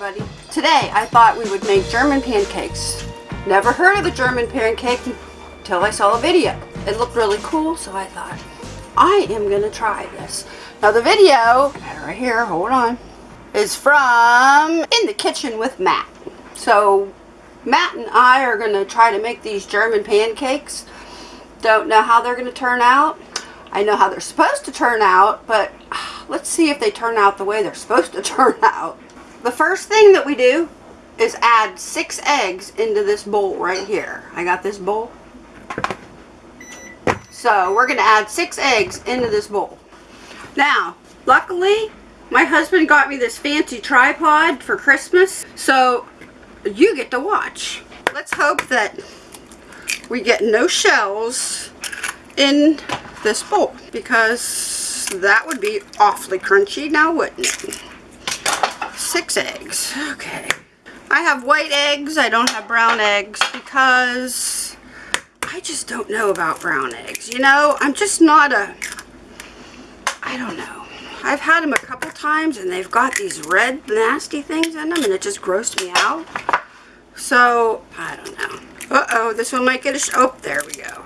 everybody. Today I thought we would make German pancakes. Never heard of a German pancake until I saw a video. It looked really cool so I thought I am going to try this. Now the video, right here, hold on, is from In the Kitchen with Matt. So Matt and I are going to try to make these German pancakes. Don't know how they're going to turn out. I know how they're supposed to turn out, but ah, let's see if they turn out the way they're supposed to turn out. The first thing that we do is add six eggs into this bowl right here. I got this bowl. So we're going to add six eggs into this bowl. Now, luckily, my husband got me this fancy tripod for Christmas, so you get to watch. Let's hope that we get no shells in this bowl because that would be awfully crunchy now wouldn't it? Six eggs. Okay. I have white eggs. I don't have brown eggs because I just don't know about brown eggs. You know, I'm just not a, I don't know. I've had them a couple times and they've got these red nasty things in them and it just grossed me out. So, I don't know. Uh-oh, this one might get a, oh, there we go.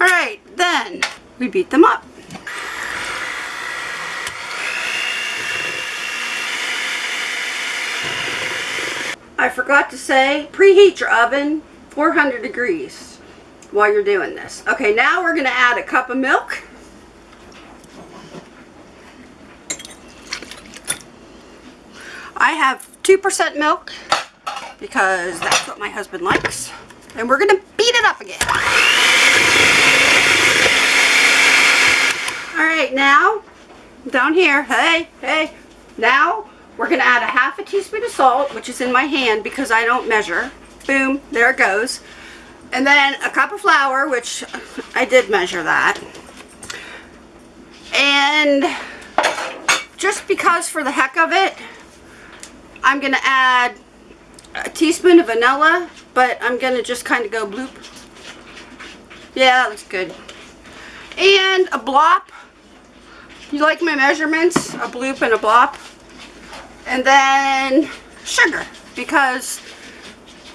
Alright, then we beat them up. I forgot to say, preheat your oven 400 degrees while you're doing this. Okay, now we're going to add a cup of milk. I have 2% milk because that's what my husband likes. And we're going to beat it up again. Alright, now, down here, hey, hey, now we're going to add a half a teaspoon of salt, which is in my hand because I don't measure. Boom, there it goes. And then a cup of flour, which I did measure that. And just because for the heck of it, I'm going to add a teaspoon of vanilla, but I'm going to just kind of go bloop. Yeah, that looks good. And a blop. You like my measurements? A bloop and a blop. And then sugar, because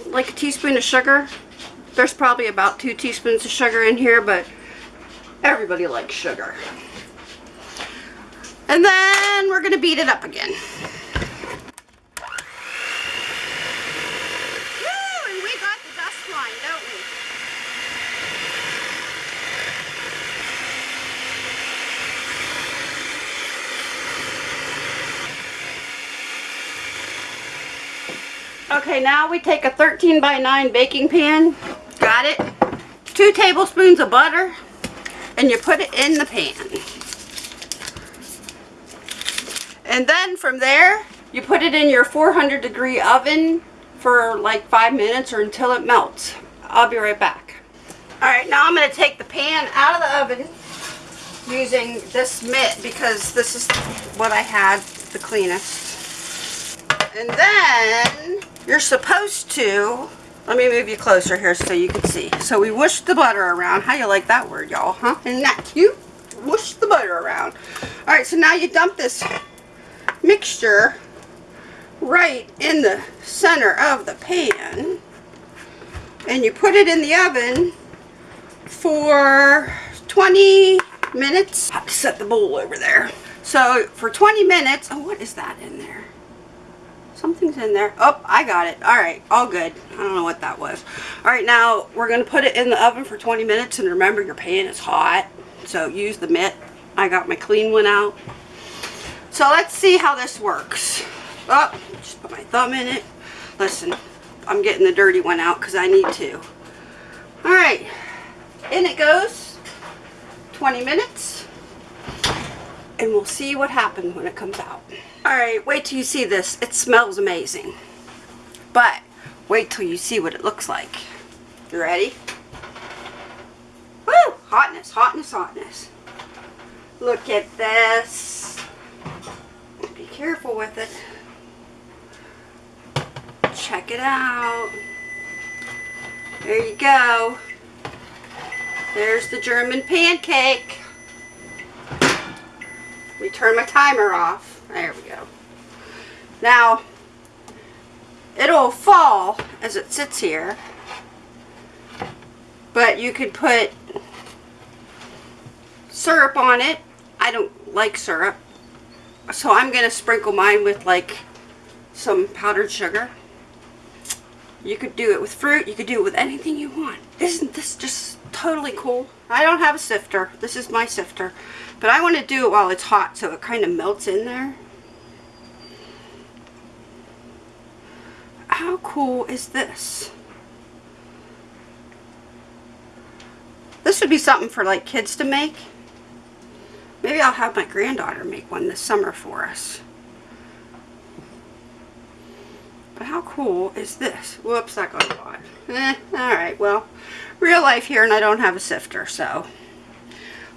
like a teaspoon of sugar, there's probably about two teaspoons of sugar in here, but everybody likes sugar. And then we're going to beat it up again. Okay, now we take a 13 by 9 baking pan. Got it? Two tablespoons of butter. And you put it in the pan. And then from there, you put it in your 400 degree oven for like five minutes or until it melts. I'll be right back. Alright, now I'm going to take the pan out of the oven using this mitt because this is what I had the cleanest. And then you're supposed to, let me move you closer here so you can see. So we whoosh the butter around. How you like that word, y'all, huh? Isn't that cute? Whoosh the butter around. All right, so now you dump this mixture right in the center of the pan. And you put it in the oven for 20 minutes. I have to set the bowl over there. So for 20 minutes, oh, what is that in there? Something's in there. Oh, I got it. All right, all good. I don't know what that was. All right, now we're going to put it in the oven for 20 minutes. And remember, your pan is hot. So use the mitt. I got my clean one out. So let's see how this works. Oh, just put my thumb in it. Listen, I'm getting the dirty one out because I need to. All right, in it goes. 20 minutes. And we'll see what happens when it comes out. Alright, wait till you see this. It smells amazing. But, wait till you see what it looks like. You ready? Woo! Hotness, hotness, hotness. Look at this. Be careful with it. Check it out. There you go. There's the German pancake. We turn my timer off. There we go. Now, it'll fall as it sits here. But you could put syrup on it. I don't like syrup. So I'm going to sprinkle mine with like some powdered sugar. You could do it with fruit. You could do it with anything you want. Isn't this just totally cool? I don't have a sifter. This is my sifter. But I want to do it while it's hot so it kind of melts in there. How cool is this? This would be something for like kids to make. Maybe I'll have my granddaughter make one this summer for us. But how cool is this? Whoops, that got hot. Eh, alright, well, real life here and I don't have a sifter, so.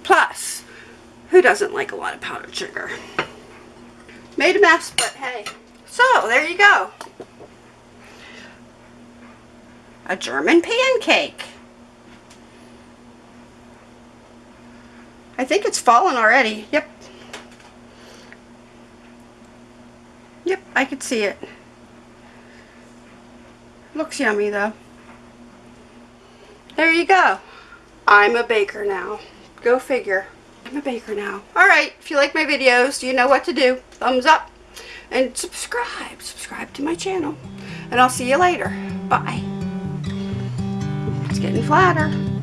Plus, who doesn't like a lot of powdered sugar? Made a mess, but hey. So, there you go. A German pancake. I think it's fallen already. Yep. Yep, I could see it. Looks yummy though. There you go. I'm a baker now. Go figure. I'm a baker now. Alright, if you like my videos, you know what to do. Thumbs up and subscribe. Subscribe to my channel. And I'll see you later. Bye. It's getting flatter.